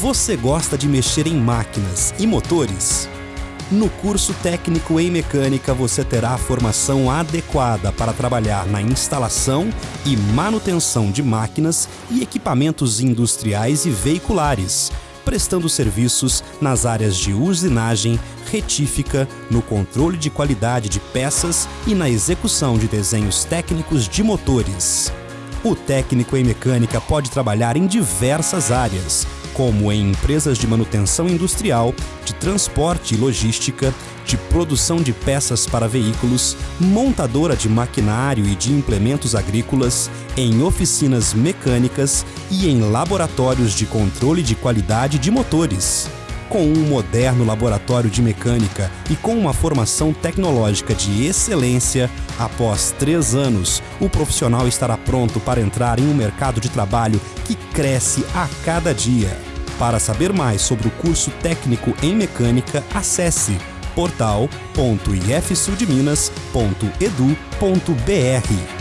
Você gosta de mexer em máquinas e motores? No curso técnico em mecânica você terá a formação adequada para trabalhar na instalação e manutenção de máquinas e equipamentos industriais e veiculares, prestando serviços nas áreas de usinagem, retífica, no controle de qualidade de peças e na execução de desenhos técnicos de motores. O técnico em mecânica pode trabalhar em diversas áreas, como em empresas de manutenção industrial, de transporte e logística, de produção de peças para veículos, montadora de maquinário e de implementos agrícolas, em oficinas mecânicas e em laboratórios de controle de qualidade de motores. Com um moderno laboratório de mecânica e com uma formação tecnológica de excelência, após três anos, o profissional estará pronto para entrar em um mercado de trabalho que cresce a cada dia. Para saber mais sobre o curso técnico em mecânica, acesse portal.ifsudminas.edu.br.